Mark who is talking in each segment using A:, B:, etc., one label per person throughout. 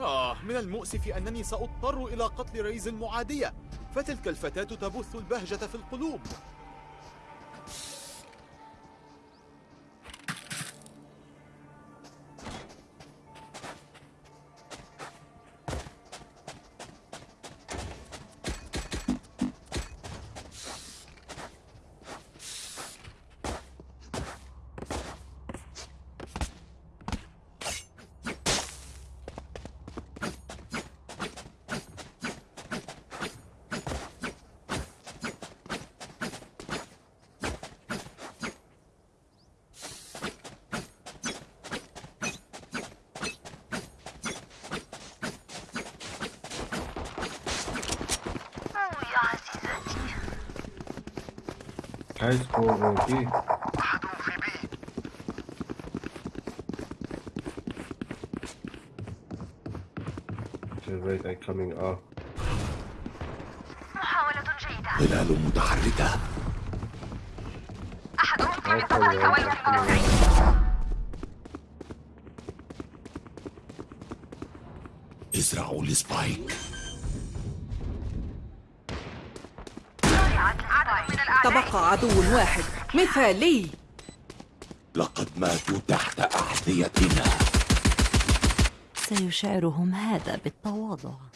A: آه من المؤسف أنني سأضطر إلى قتل ريز معادية فتلك الفتاة تبث البهجة في القلوب.
B: okay
C: wait I coming up
B: محاولة جيدة
D: ظلال متحركة
B: أحدهم في
C: okay.
B: المدافعين
D: ازرعوا
B: ال spike
E: تبقى عدو واحد. مثالي.
D: لقد ماتوا تحت أحذيتنا.
F: سيشعرهم هذا بالتواضع.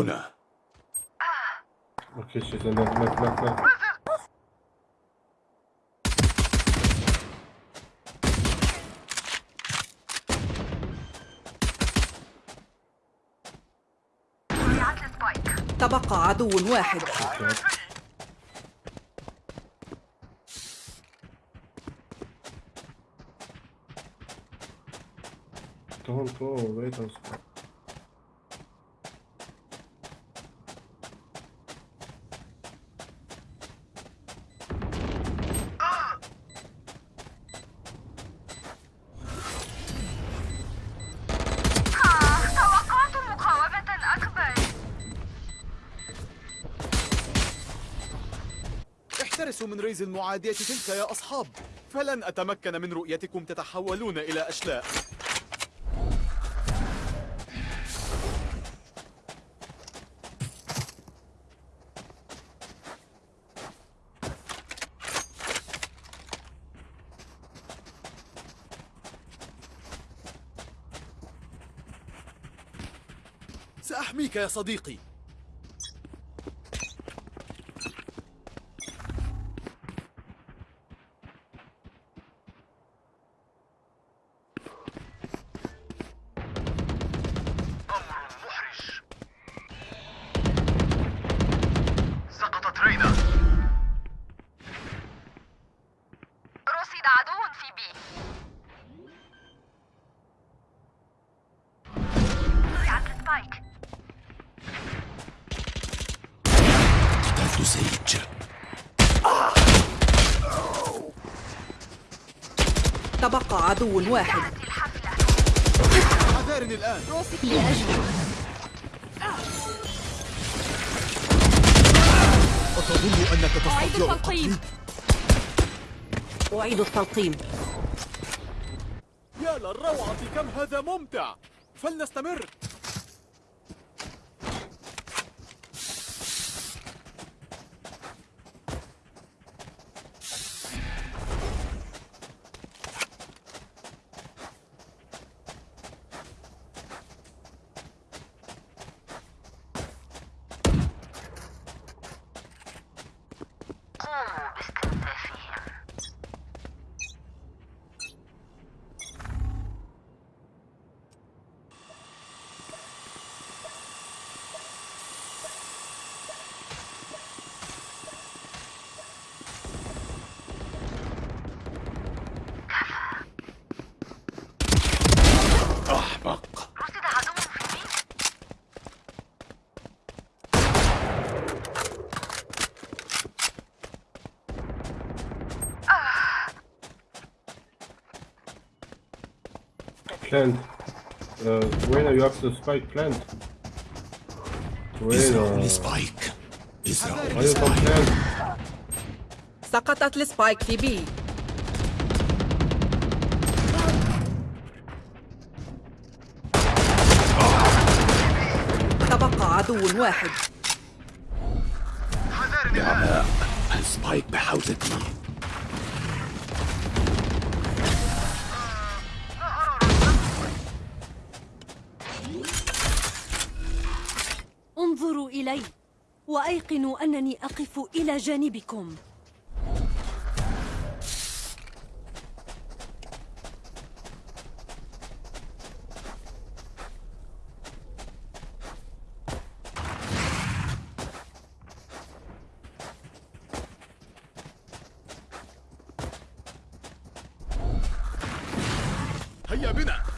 D: هنا
C: أوكي left left
B: وضعت السبايك
E: تبقى عدو واحد
C: don't go wait a second
A: احترسوا من ريز المعادية تلك يا أصحاب. فلن أتمكن من رؤيتكم تتحولون إلى أشلاء. سأحميك يا صديقي.
B: عدو
E: واحد.
A: حذارني الآن. أتظن أنك تستطيع قتلي؟
E: أعيد التلقيم.
A: يا للروعة كم هذا ممتع. فلنستمر.
C: Plant. Uh, Reyna, you have the spike plant. Reyna.
D: ازرعوا
C: Why you don't
D: ال spike
C: plant?
E: سقطت ال spike في B تبقى عدو واحد
D: نعماء ال spike
F: بحوزتي إلي وأيقنوا أنني أقف إلى جانبكم
A: هيا بنا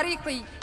G: ابتعدوا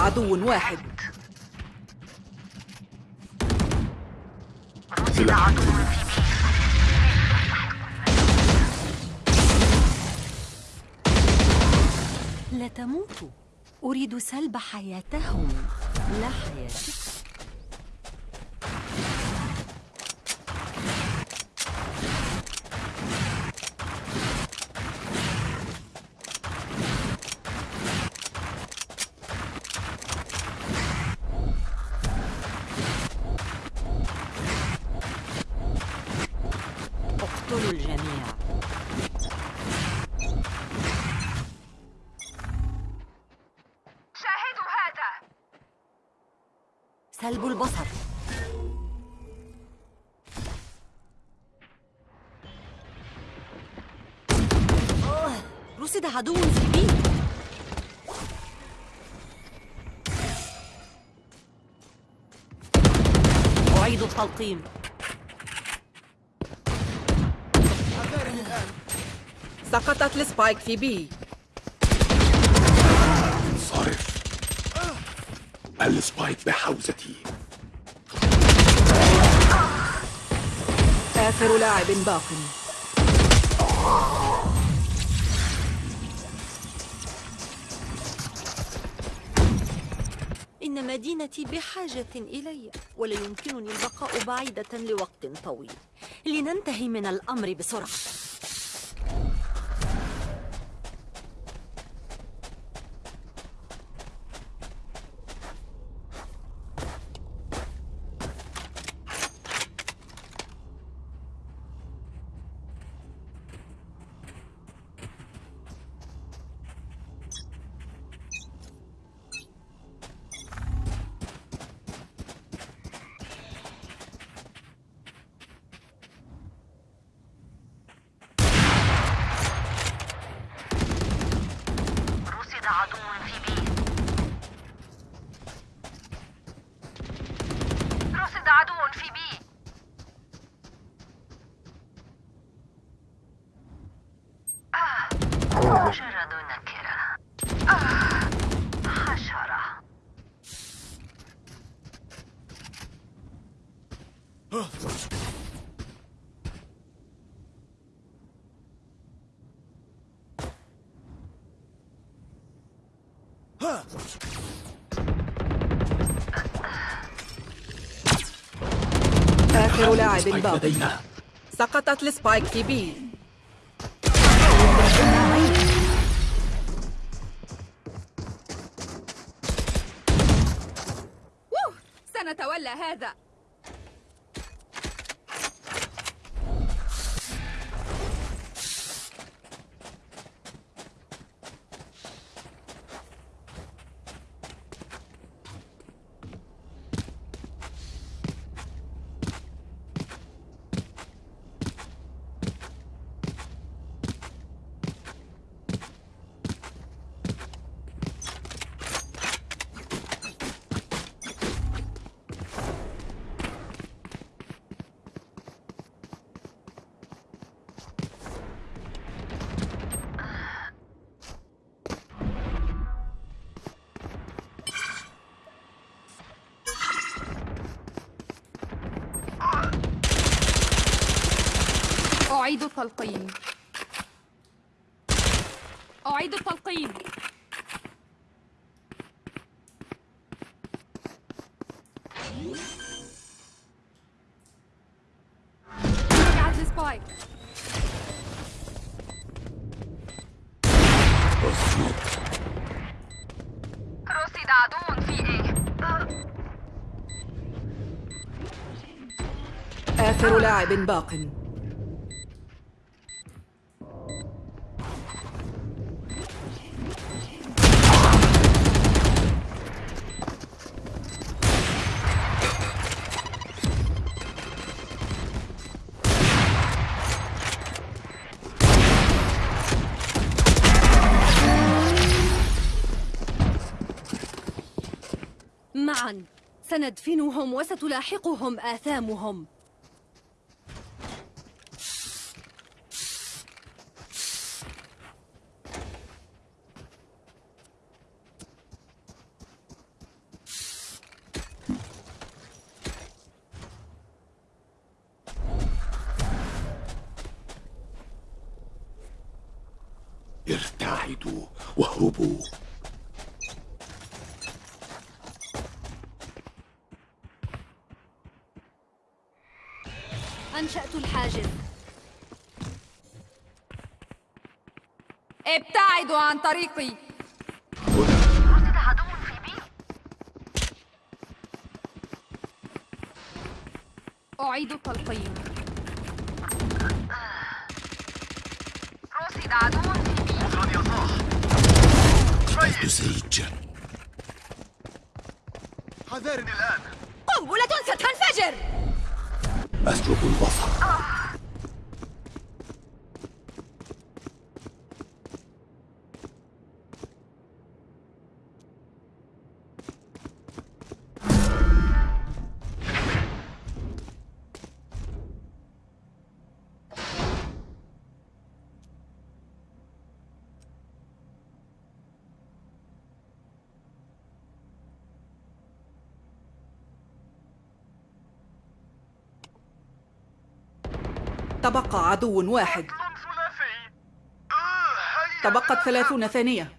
B: عدو
E: واحد.
F: لا تموتوا أريد سلب حياتهم. لا حياتكم سلب البصر. آه، رصد عدو في B أعيد التلقيم.
E: سقطت ال spike في
D: B. السبايك بحوزتي.
E: آخر لاعب باق.
F: إن مدينتي بحاجة إلي ولا يمكنني البقاء بعيدة لوقت طويل. لننتهي من الأمر بسرعة
B: رصد عدو في بي رصد عدو في بي آه مجرد نكرة آه حشرة
E: آخر لاعب
D: سبايك
E: باق
D: لدينا.
E: سقطت السبايك في بي.
G: أعيد التلقين. أعيد التلقين. رجعت السبايك.
B: رصد عدو في إيه
E: آخر لاعب باق.
F: سندفنهم وستلاحقهم آثامهم.
G: ابتعدوا عن طريقي.
B: رصد عدو في بي
G: أعيد التلقين
B: رصد عدو في بي.
D: زيج
A: حذارني الآن.
F: قنبلة ستنفجر.
D: أسلب البصر.
E: تبقى عدو واحد. تبقت ثلاثون ثانية.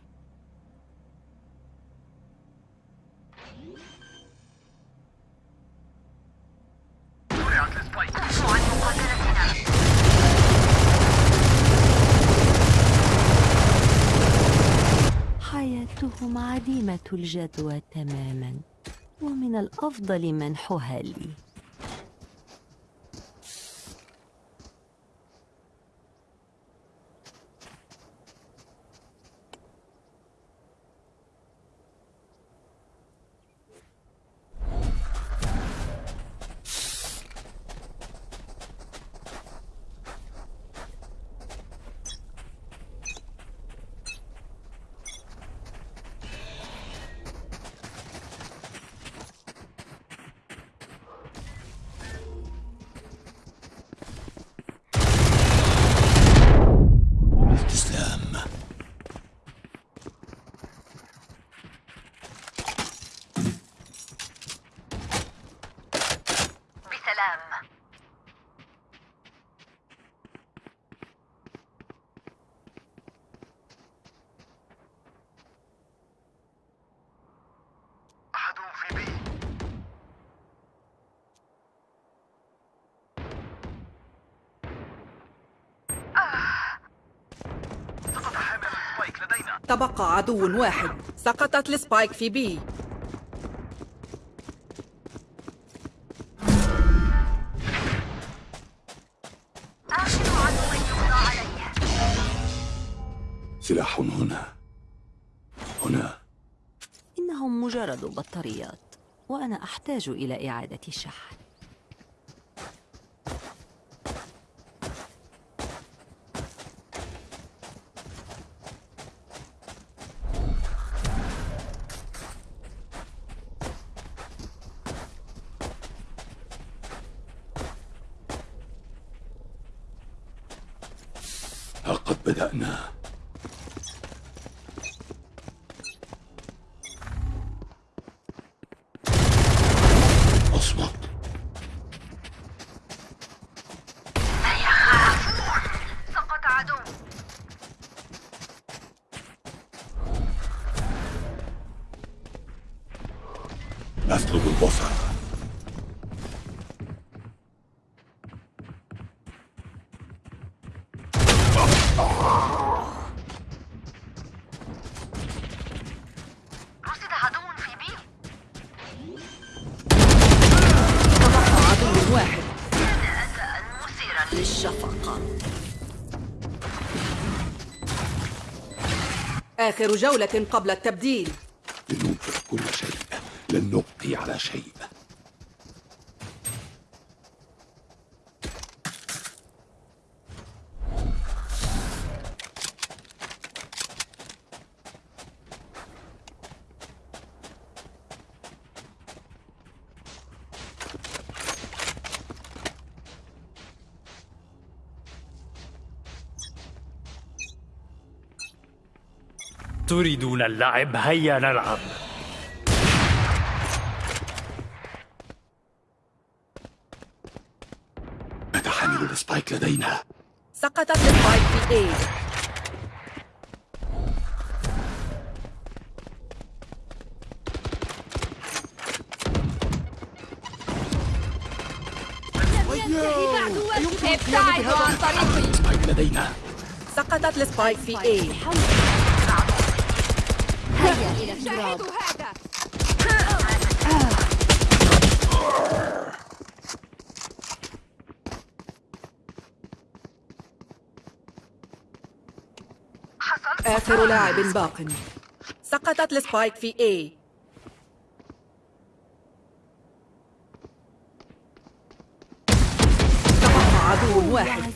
F: حياتهم عديمة الجدوى تماما ومن الأفضل منحها لي
E: تبقى عدو واحد. سقطت السبايك في بي.
B: آخر عدو
D: سلاح هنا. هنا.
F: إنهم مجرد بطاريات وأنا أحتاج إلى إعادة شحن
D: ها قد بدأنا اصمت
B: سقط عدو
D: أسلب البصر
B: رصد عدو في بي
E: تبقى عدو واحد
B: مثيرا
F: للشفقة
E: آخر جولة قبل التبديل.
D: لننفق كل شيء. لن نبقي على شيء.
H: تريدون اللعب هيا نلعب.
D: متى حامل ال spike لدينا.
E: سقطت ال spike في A
G: ابتعدوا عن طريقي
E: سقطت
F: ال
G: spike في
B: A
E: آخر لاعب باق. سقطت ال spike في A تبقى عدو واحد.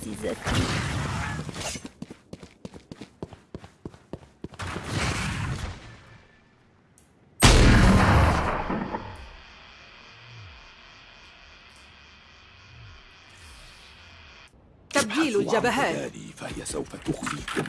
E: الجبهات.
D: فهي سوف تخفيكم.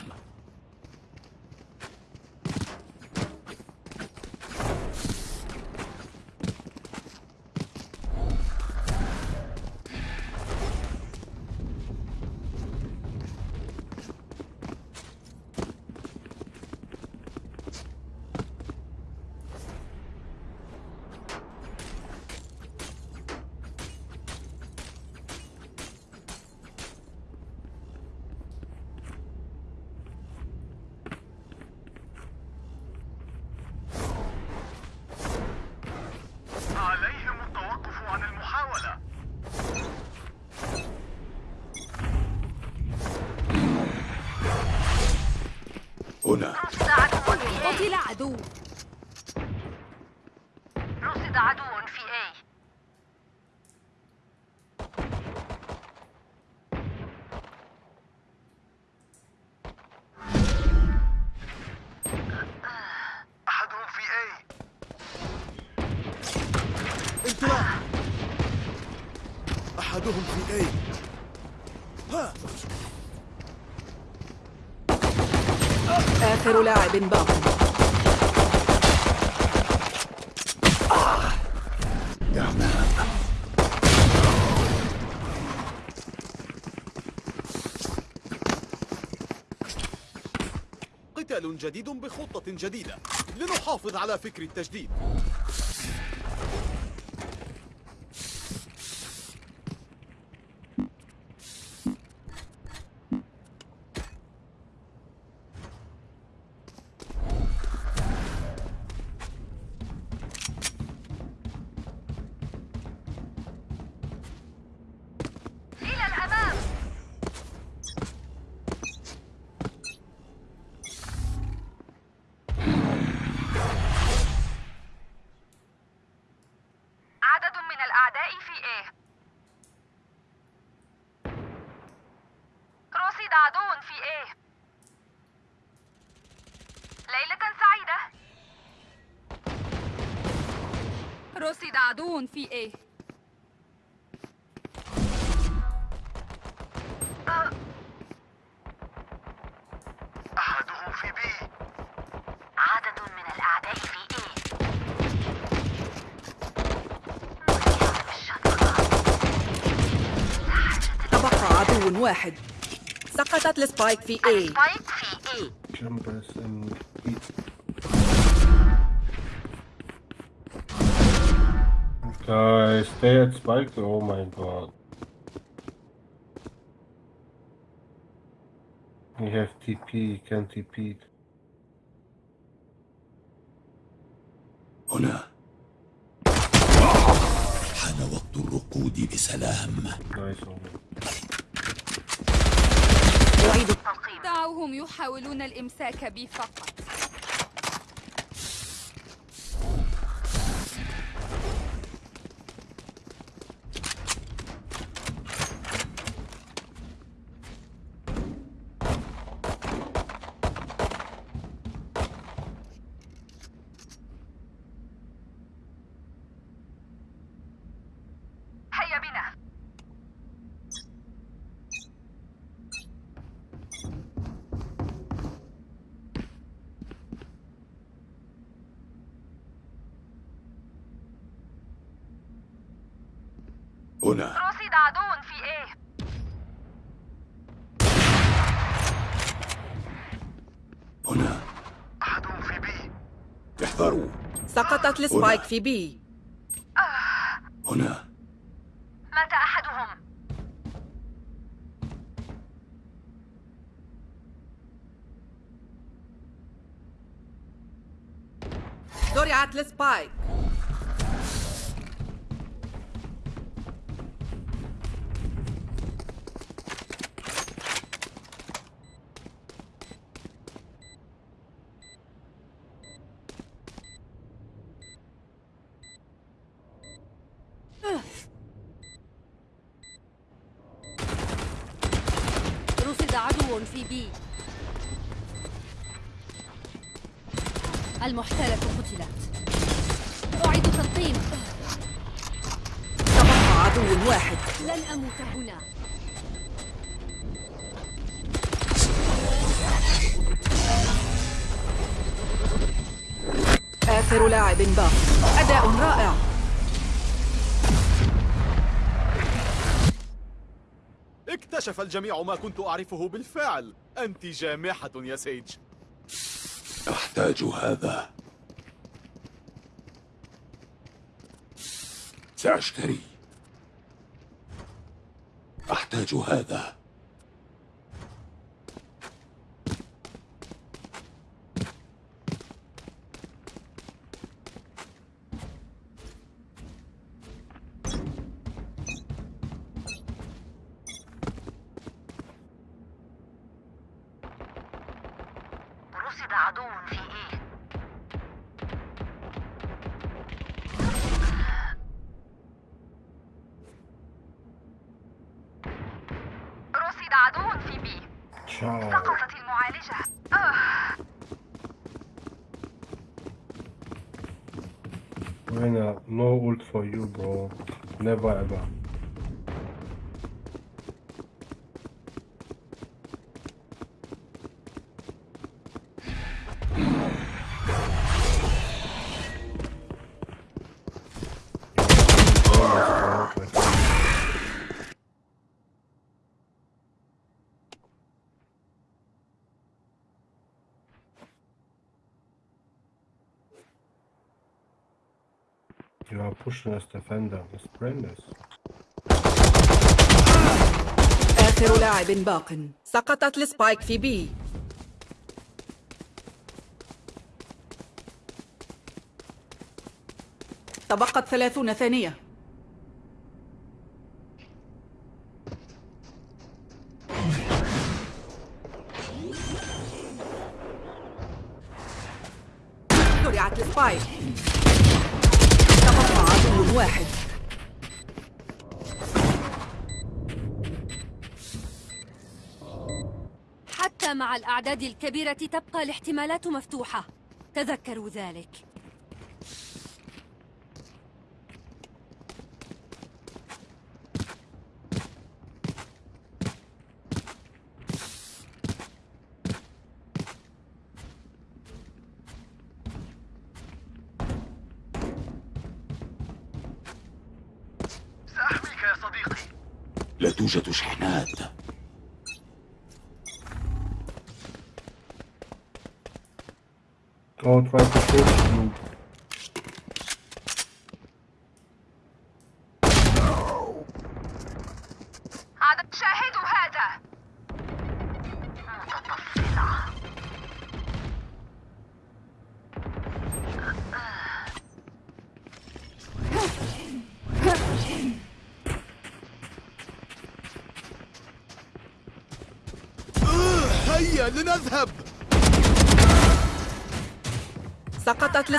A: قتال جديد بخطة جديدة. لنحافظ على فكر التجديد.
G: عدو في A
I: أحدهم في B.
B: عدد من الأعداء في
E: تبقى عدو واحد. سقطت ال spike في A
B: spike في A
C: Eat. Guys, stay at spike. Oh my god. We have TP, he can TP.
D: هنا حان وقت الركود بسلام
G: دعوهم يحاولون الإمساك بي فقط
B: هيا بنا
D: هنا
B: رصد عدو في A.
D: هنا.
I: أحدهم في بي
D: احذروا.
E: سقطت السبايك في B.
D: هنا.
B: مات أحدهم.
E: زرعت السبايك.
A: اكتشف الجميع ما كنت أعرفه بالفعل. أنت جامحة يا سيج.
D: أحتاج هذا. سأشتري. أحتاج هذا.
C: You are pushing us defender. Let's bring this.
E: آخر لاعب باق سقطت السبايك في B تبقت ثلاثون ثانية
F: مع الأعداد الكبيرة تبقى الاحتمالات مفتوحة. تذكروا ذلك.
I: سأحميك يا صديقي.
D: لا توجد شحنات.
C: Oh, try to push you.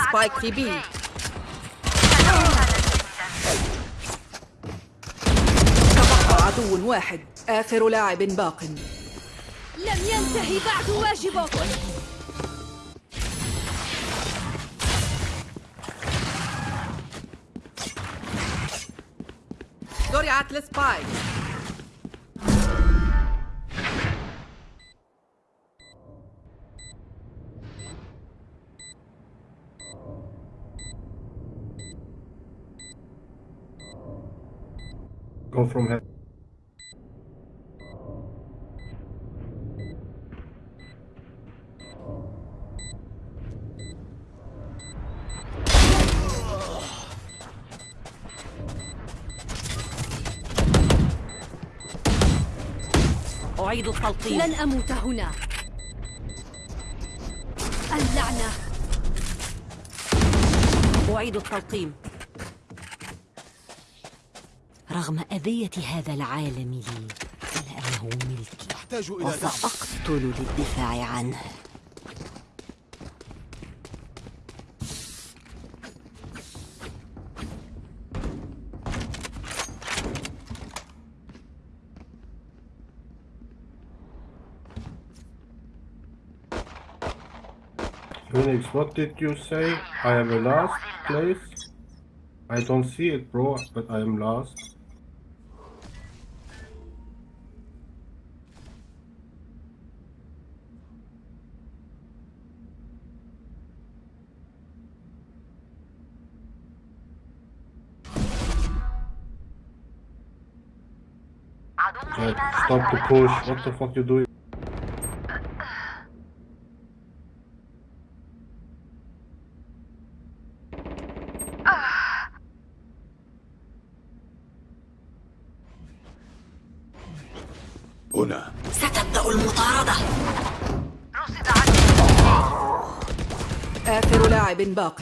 E: ال spike في B تبقى عدو واحد. آخر لاعب باق.
F: لم ينتهي بعد واجبك
E: زرعت ال spike
C: Go from here.
F: أعيد التلقيم لن أموت هنا. اللعنة. أعيد التلقيم رغم أذية هذا العالم لي إلا أنه ملكي
A: أحتاج إلى
F: وسأقتل للدفاع عنه
C: Phoenix, what did you say? I am the last place? I don't see it, bro, but I am last. Stop the push. What the fuck you doing?
D: هنا
F: ستبدأ المطاردة
B: رصد عدو
E: آخر لاعب باق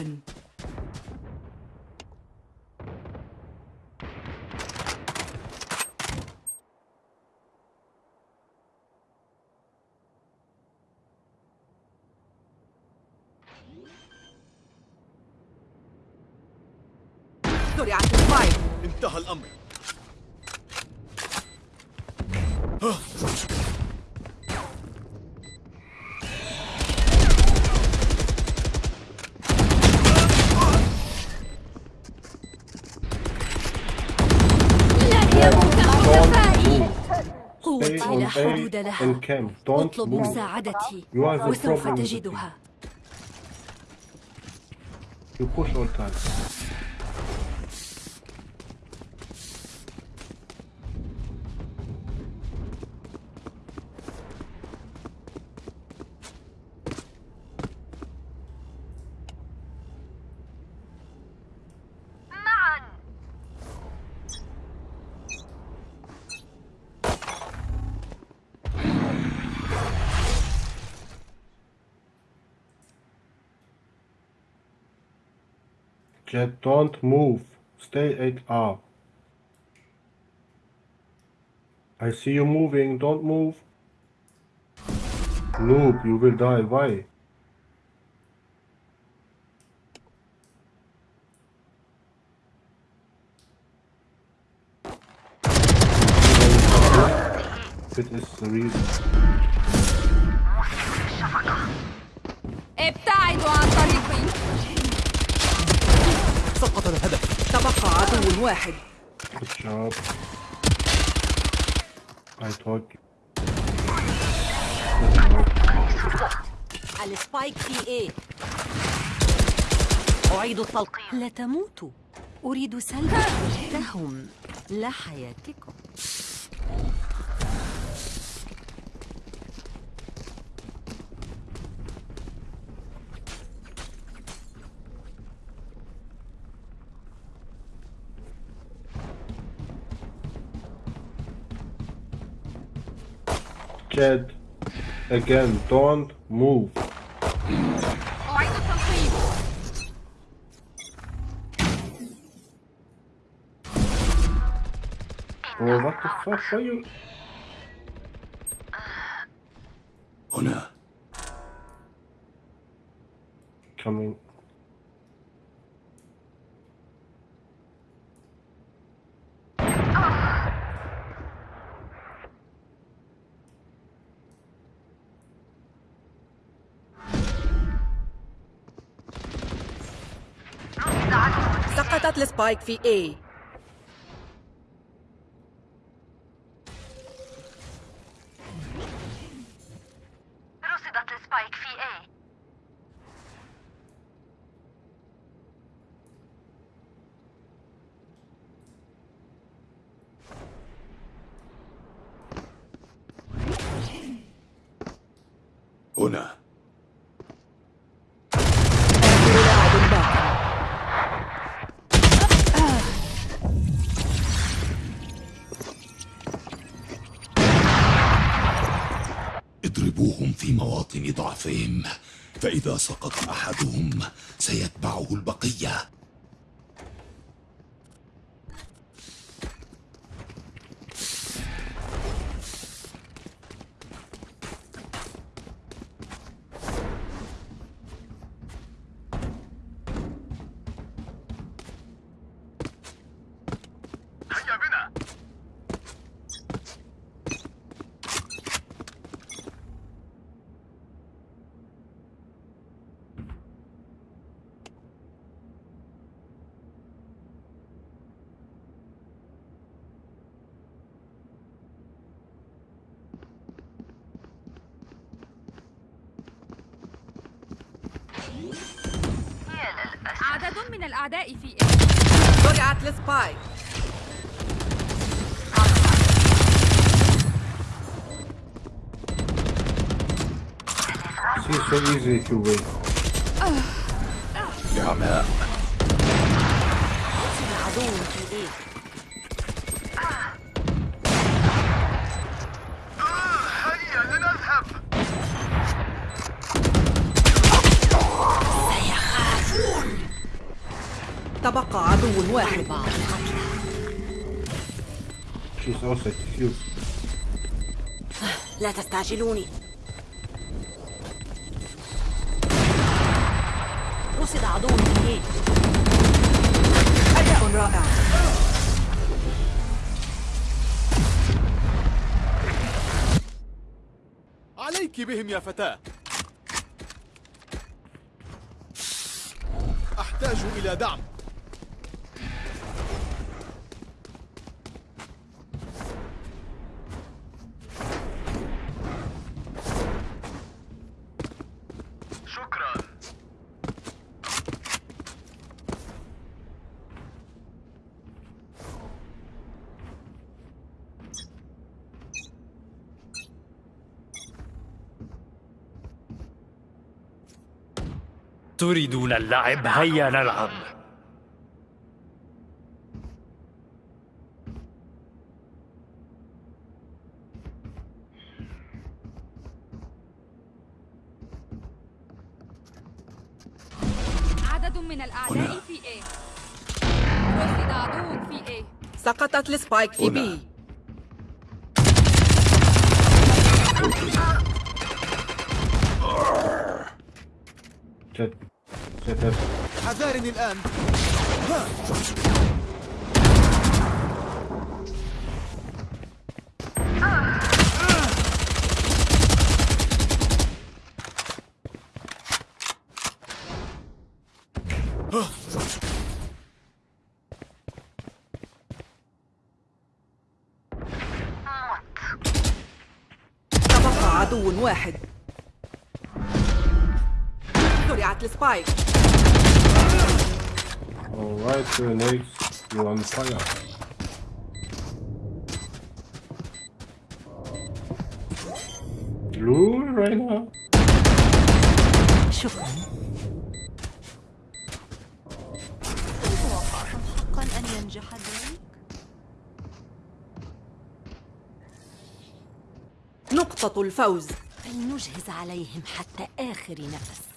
E: زرعت السبايك
A: انتهى الأمر
F: لن يموت حلفائي
C: Stay
F: قوتي
C: on
F: لا حدود لها.
C: أطلب
F: مساعدتي وسوف تجدها.
C: object, don't move, stay it up. I see you moving, don't move. Noob, you will die, why? It is the reason.
G: È Taido a qui.
A: سقط الهدف.
E: تبقى عدو واحد.
F: السبايك في إيه أعيد التلقيم لا تموتوا أريد سلب حياتهم لا حياتكم.
C: Chad. Again, don't move. Oh, what the fuck are you?
D: Honor.
C: Coming
E: سقطت السبايك في A
B: رصدت السبايك في A
D: هنا
E: آخر لاعب باق
D: اضربوهم في ضعفهم فإذا سقط أحدهم سيتبعه البقية
I: هيا بنا
G: عدد من الأعداء في
E: زرعت السبايك
C: See, it's so easy to win.
D: نعماء
F: عدو في
E: إيه؟ عدو واحد.
C: She's also cute.
F: لا تستعجلوني. رصد عدو إيه
E: أداء رائع.
A: عليك بهم يا فتاة. أحتاج إلى دعم.
H: تريدون اللعب هيا نلعب.
G: عدد من الأعداء في A. رصد عدو في A.
E: سقطت السبايك في. B.
C: Jet,
A: حذارني الآن ها.
E: عدو واحد زرعت السبايك
C: Alright, grenades. You're on fire. Blue right now?
F: شكرا توقعتم حقا أن ينجح ذلك؟
E: نقطة الفوز
F: فلنجهز عليهم حتى آخر نفس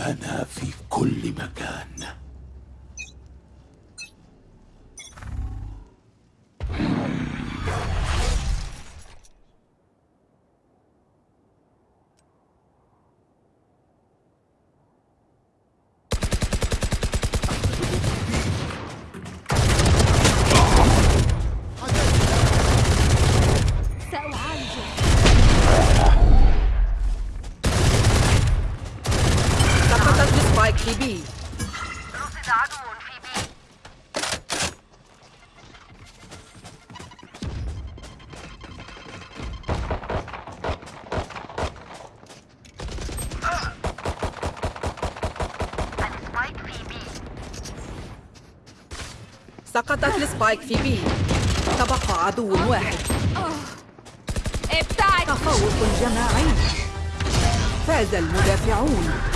D: أنا في كل مكان.
E: سقطت السبايك في بي تبقى عدو واحد.
G: ابتعد
E: تفوق جماعي فاز المدافعون.